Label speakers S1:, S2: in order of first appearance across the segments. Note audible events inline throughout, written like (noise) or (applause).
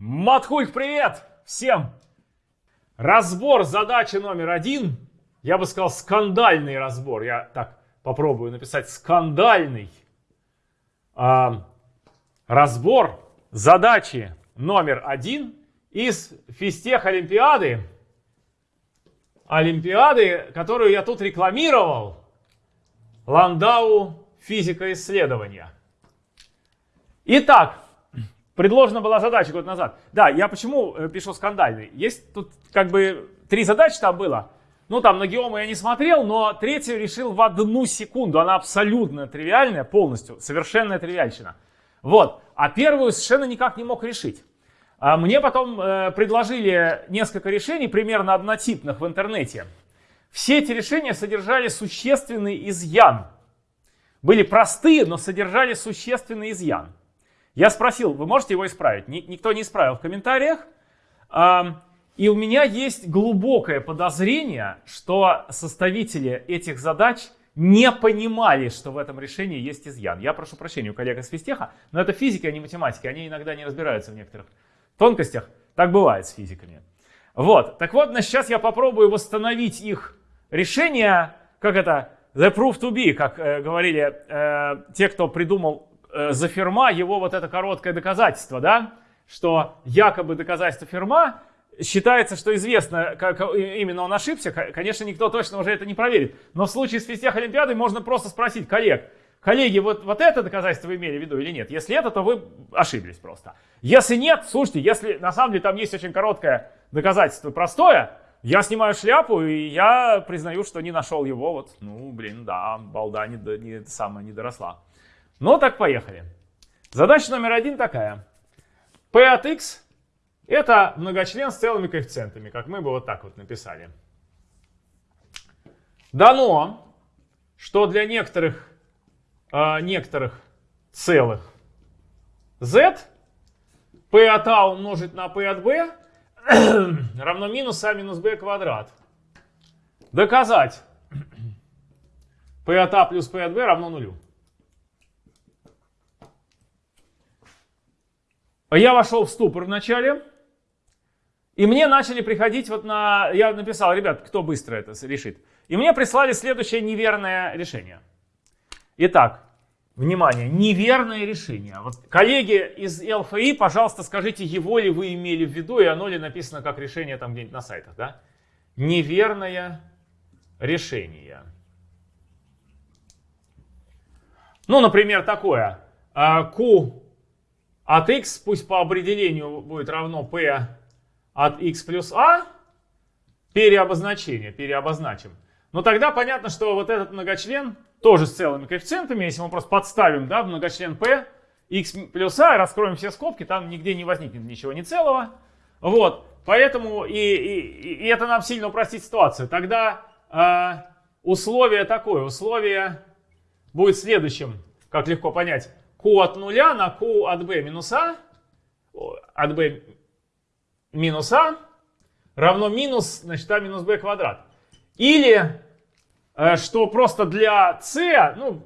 S1: Матхульк, привет всем! Разбор задачи номер один. Я бы сказал скандальный разбор. Я так попробую написать скандальный. А, разбор задачи номер один из физтех Олимпиады. Олимпиады, которую я тут рекламировал. Ландау физика исследования. Итак, предложена была задача год назад. Да, я почему э, пишу скандальный? Есть тут как бы три задачи там было. Ну, там на геому я не смотрел, но третью решил в одну секунду. Она абсолютно тривиальная, полностью, совершенная тривиальщина. Вот. А первую совершенно никак не мог решить. А мне потом э, предложили несколько решений, примерно однотипных в интернете. Все эти решения содержали существенный изъян. Были простые, но содержали существенный изъян. Я спросил, вы можете его исправить? Никто не исправил в комментариях. И у меня есть глубокое подозрение, что составители этих задач не понимали, что в этом решении есть изъян. Я прошу прощения у коллег из физтеха, но это физика, а не математика. Они иногда не разбираются в некоторых тонкостях. Так бывает с физиками. Вот. Так вот, сейчас я попробую восстановить их решение, как это, the proof to be, как э, говорили э, те, кто придумал э, за Ферма его вот это короткое доказательство, да, что якобы доказательство Ферма считается, что известно, как именно он ошибся. Конечно, никто точно уже это не проверит. Но в случае с физтех Олимпиадой можно просто спросить коллег, коллеги, вот, вот это доказательство вы имели в виду или нет? Если это, то вы ошиблись просто. Если нет, слушайте, если на самом деле там есть очень короткое доказательство, простое, я снимаю шляпу, и я признаю, что не нашел его. Вот, ну, блин, да, балда не, не, самая не доросла. Ну, так поехали. Задача номер один такая. P от x это многочлен с целыми коэффициентами, как мы бы вот так вот написали. Дано, что для некоторых, э, некоторых целых z p от a умножить на p от b (coughs) равно минус а минус b квадрат. Доказать (coughs) p от a плюс p от b равно нулю. Я вошел в ступор вначале. И мне начали приходить вот на... Я написал, ребят, кто быстро это решит. И мне прислали следующее неверное решение. Итак, внимание, неверное решение. Вот коллеги из ЛФИ, пожалуйста, скажите, его ли вы имели в виду, и оно ли написано как решение там где-нибудь на сайтах, да? Неверное решение. Ну, например, такое. А, Q от x, пусть по определению будет равно p от x плюс a, переобозначение, переобозначим. Но тогда понятно, что вот этот многочлен тоже с целыми коэффициентами, если мы просто подставим да, многочлен p, x плюс a, раскроем все скобки, там нигде не возникнет ничего не целого. Вот, поэтому и, и, и это нам сильно упростит ситуацию. Тогда э, условие такое, условие будет следующим, как легко понять. Q от нуля на q от b минус a, от b минус а равно минус, значит, а минус b квадрат. Или, э, что просто для c, ну,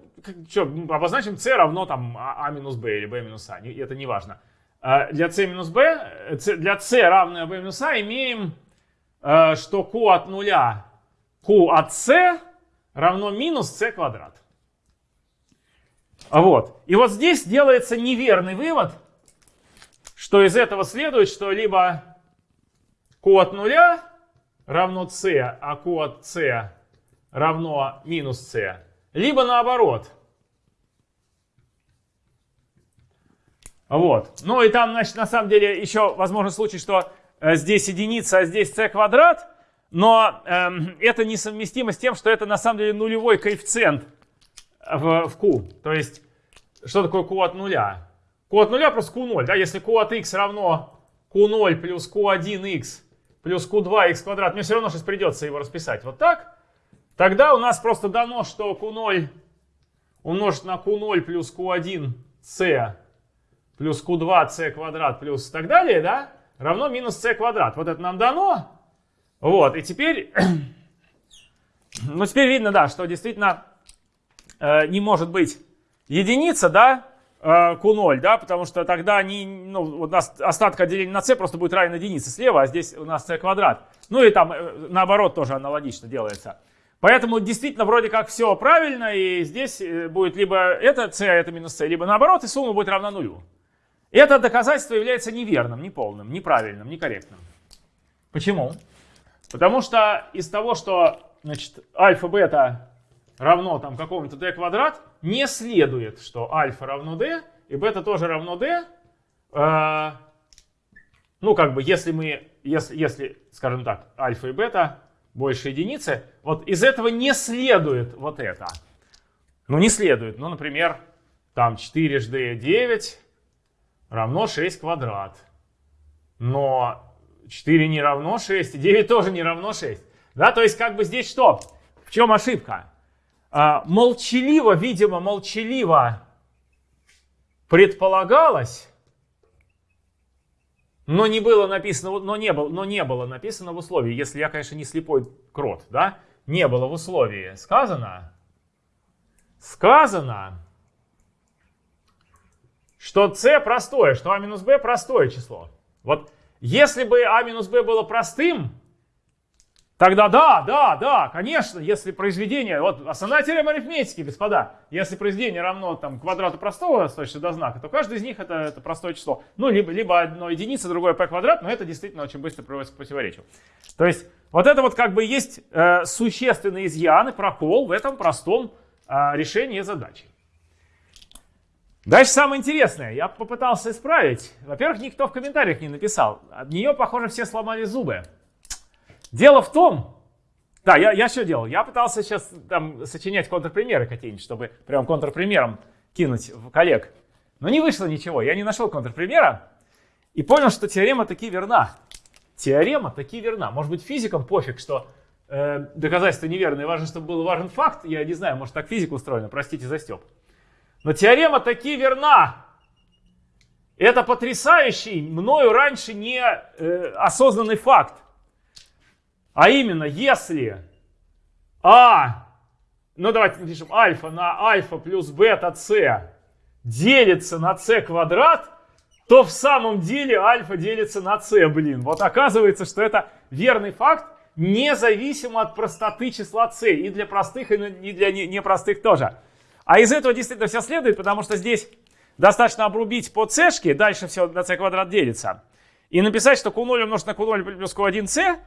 S1: что, обозначим c равно там а, а минус b или b минус а, это не важно. Э, для c минус b, э, для c равное b минус а имеем, что q от нуля, q от c равно минус c квадрат. Вот. И вот здесь делается неверный вывод, что из этого следует, что либо Q от нуля равно c, а Q от c равно минус c. Либо наоборот. Вот. Ну и там, значит, на самом деле еще возможен случай, что э, здесь единица, а здесь c квадрат. Но э, это несовместимо с тем, что это на самом деле нулевой коэффициент в, в q. То есть, что такое q от нуля? q от нуля плюс q0. Да? Если q от x равно q0 плюс q1x плюс q2x квадрат, мне все равно сейчас придется его расписать вот так, тогда у нас просто дано, что q0 умножить на q0 плюс q1c плюс q2c квадрат плюс так далее, да, равно минус c квадрат. Вот это нам дано. Вот, и теперь, (clears throat) ну теперь видно, да, что действительно э, не может быть единица, да, э, Q0, да, потому что тогда они, ну, у нас остатка деления на c просто будет равен единице слева, а здесь у нас c квадрат. Ну и там э, наоборот тоже аналогично делается. Поэтому действительно вроде как все правильно, и здесь будет либо это c, а это минус c, либо наоборот, и сумма будет равна нулю. Это доказательство является неверным, неполным, неправильным, некорректным. Почему? Потому что из того, что значит, альфа-бета равно там какому-то d квадрат, не следует, что альфа равно d, и бета тоже равно d. Э, ну, как бы, если мы, если, если, скажем так, альфа и бета больше единицы, вот из этого не следует вот это. Ну, не следует. Ну, например, там 4 жд 9 равно 6 квадрат. Но 4 не равно 6, и 9 тоже не равно 6. Да, то есть как бы здесь что? В чем ошибка? А, молчаливо, видимо, молчаливо предполагалось, но не было написано, но не было, но не было написано в условии, если я, конечно, не слепой крот, да, не было в условии. Сказано, сказано, что c простое, что a минус b простое число. Вот если бы a минус b было простым, тогда да, да, да, конечно, если произведение, вот основная теорема арифметики, господа, если произведение равно там, квадрату простого с до знака, то каждый из них это, это простое число. Ну, либо, либо одно единица, другое p квадрат, но это действительно очень быстро приводится к противоречию. То есть вот это вот как бы есть э, существенный изъян и прокол в этом простом э, решении задачи. Дальше самое интересное. Я попытался исправить. Во-первых, никто в комментариях не написал. От нее, похоже, все сломали зубы. Дело в том... Да, я, я что делал? Я пытался сейчас там сочинять контрпримеры какие-нибудь, чтобы прям контрпримером кинуть в коллег. Но не вышло ничего. Я не нашел контрпримера и понял, что теорема таки верна. Теорема таки верна. Может быть, физикам пофиг, что э, доказательство неверное. Важно, чтобы был важен факт. Я не знаю, может, так физика устроена. Простите за степ. Но теорема таки верна. Это потрясающий, мною раньше не э, осознанный факт. А именно, если А, ну давайте напишем альфа на альфа плюс бета с делится на с квадрат, то в самом деле альфа делится на с, блин. Вот оказывается, что это верный факт, независимо от простоты числа c. И для простых, и для непростых тоже. А из этого действительно все следует, потому что здесь достаточно обрубить по c, дальше все на c квадрат делится. И написать, что q0 умножить на q0 плюс q1c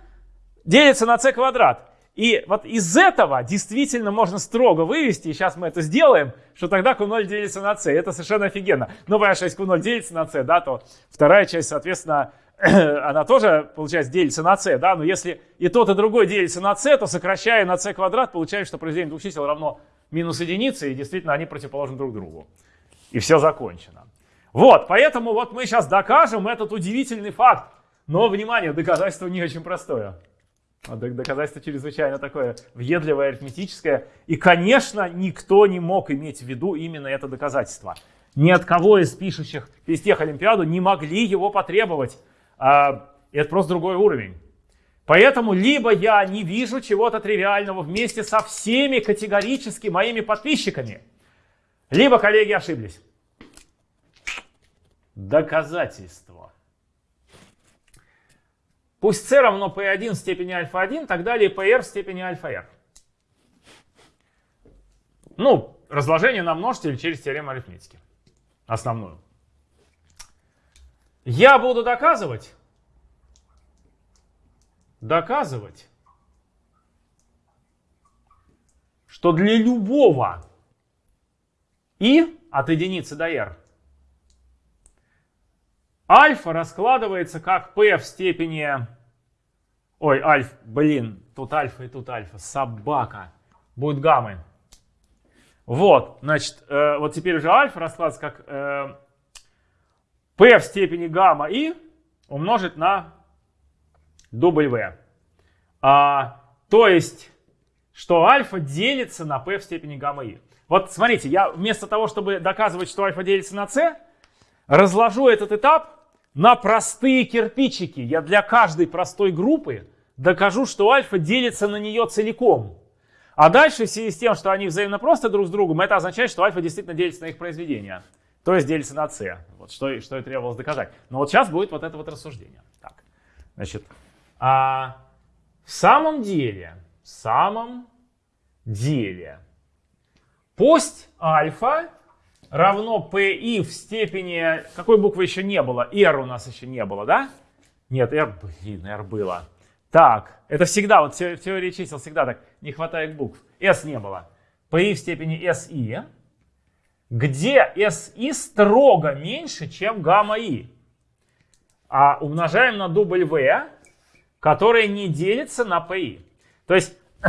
S1: делится на c квадрат. И вот из этого действительно можно строго вывести, и сейчас мы это сделаем, что тогда q0 делится на c. Это совершенно офигенно. Но понятно, если q0 делится на c, да, то вторая часть, соответственно, (clears throat) она тоже, получается, делится на c, да, но если и тот, и другой делится на c, то сокращая на c квадрат, получается, что произведение двух чисел равно минус единицы, и действительно они противоположны друг другу. И все закончено. Вот, поэтому вот мы сейчас докажем этот удивительный факт. Но, внимание, доказательство не очень простое. А доказательство чрезвычайно такое въедливое, арифметическое. И, конечно, никто не мог иметь в виду именно это доказательство. Ни от кого из пишущих из тех Олимпиаду не могли его потребовать. А, это просто другой уровень. Поэтому либо я не вижу чего-то тривиального вместе со всеми категорически моими подписчиками, либо коллеги ошиблись. Доказательство. Пусть c равно p1 в степени альфа-1, так далее pr в степени альфа-r. Ну, разложение на множитель через теорему арифметики. Основную. Я буду доказывать, доказывать, что для любого и от единицы до r альфа раскладывается как p в степени... Ой, альфа, блин, тут альфа и тут альфа, собака. Будет гаммы. Вот, значит, э, вот теперь уже альфа раскладывается как э, p в степени гамма и умножить на W. А, то есть, что альфа делится на p в степени гамма и. Вот смотрите, я вместо того, чтобы доказывать, что альфа делится на c, разложу этот этап на простые кирпичики. Я для каждой простой группы докажу, что альфа делится на нее целиком. А дальше, в связи с тем, что они взаимно просто друг с другом, это означает, что альфа действительно делится на их произведение. то есть делится на c. Вот что, что и требовалось доказать. Но вот сейчас будет вот это вот рассуждение. Так, значит, а в самом деле, в самом деле, пусть альфа равно PI в степени... Какой буквы еще не было? R у нас еще не было, да? Нет, R, блин, R было. Так, это всегда, вот в теории чисел всегда так, не хватает букв. S не было. PI в степени SI, где SI строго меньше, чем гамма I. А умножаем на дубль V, который не делится на PI. То есть, (clears throat)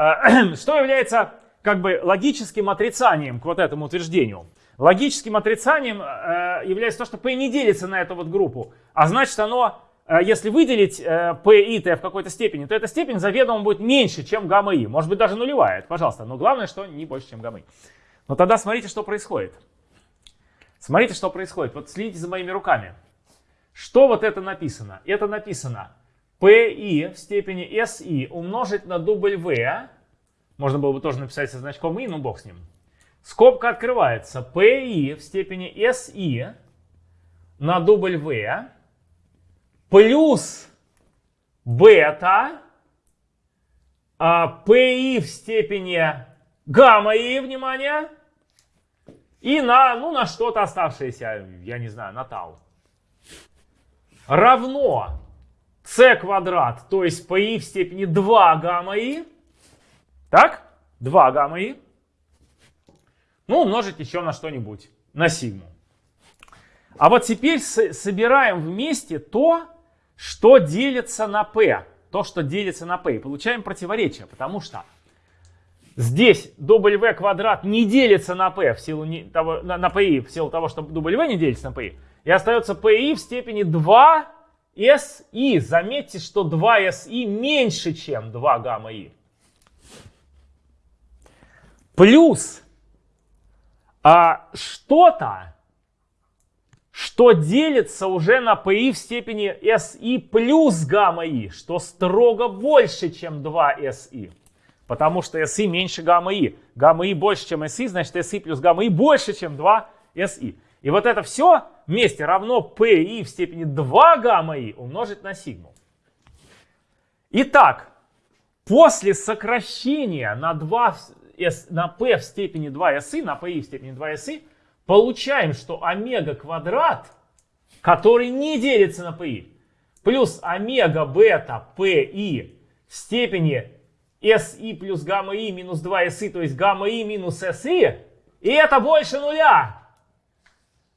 S1: (clears throat) что является как бы логическим отрицанием к вот этому утверждению. Логическим отрицанием э, является то, что P не делится на эту вот группу. А значит оно, э, если выделить э, P и T в какой-то степени, то эта степень заведомо будет меньше, чем гамма И. Может быть даже нулевая, это пожалуйста. Но главное, что не больше, чем гамма И. Но тогда смотрите, что происходит. Смотрите, что происходит. Вот следите за моими руками. Что вот это написано? Это написано PI в степени SI умножить на W можно было бы тоже написать со значком и, но бог с ним. Скобка открывается. PI в степени SI на W плюс бета а PI в степени гамма И, внимание, и на, ну, на что-то оставшееся, я не знаю, на тау. Равно c квадрат, то есть PI в степени 2 гамма И, так? 2 гамма и. Ну, умножить еще на что-нибудь, на сигму. А вот теперь собираем вместе то, что делится на p. То, что делится на p. И получаем противоречие, потому что здесь w квадрат не делится на p в силу не, того, на, на pi в силу того, что w не делится на pi. И остается pi в степени 2si. Заметьте, что 2si меньше, чем 2 гамма i плюс а, что-то, что делится уже на PI в степени SI плюс гамма И, что строго больше, чем 2 SI. Потому что SI меньше гамма И. Гамма И больше, чем SI, значит SI плюс гамма И больше, чем 2 SI. И вот это все вместе равно PI в степени 2 гамма И умножить на сигму. Итак, после сокращения на 2 S, на p в степени 2si, на pi в степени 2si, получаем, что омега квадрат, который не делится на pi, плюс омега бета pi в степени si плюс гамма i минус 2si, то есть гамма i минус si, и это больше нуля,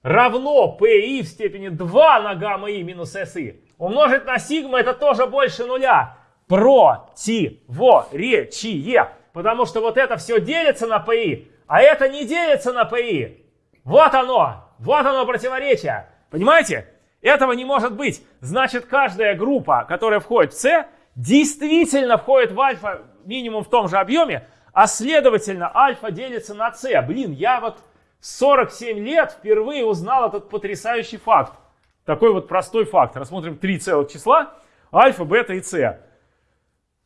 S1: равно pi в степени 2 на гамма i минус si. Умножить на сигма это тоже больше нуля. Противоречие. Потому что вот это все делится на ПИ, а это не делится на ПИ. Вот оно, вот оно противоречие. Понимаете? Этого не может быть. Значит, каждая группа, которая входит в С, действительно входит в альфа минимум в том же объеме, а следовательно альфа делится на С. Блин, я вот 47 лет впервые узнал этот потрясающий факт. Такой вот простой факт. Рассмотрим три целых числа. Альфа, бета и С.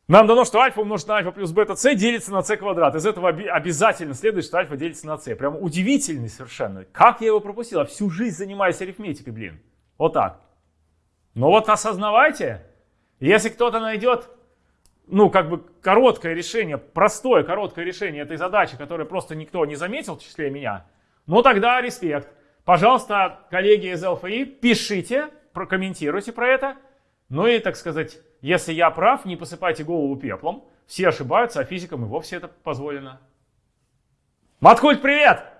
S1: Нам дано, что альфа умножить на альфа плюс бета с делится на с квадрат. Из этого обязательно следует, что альфа делится на с. Прям удивительный совершенно. Как я его пропустил? Я всю жизнь занимаюсь арифметикой, блин. Вот так. Но вот осознавайте, если кто-то найдет, ну, как бы короткое решение, простое короткое решение этой задачи, которое просто никто не заметил в числе меня, ну, тогда респект. Пожалуйста, коллеги из ЛФИ, пишите, прокомментируйте про это. Ну и, так сказать, если я прав, не посыпайте голову пеплом. Все ошибаются, а физикам и вовсе это позволено. Маткульт, привет!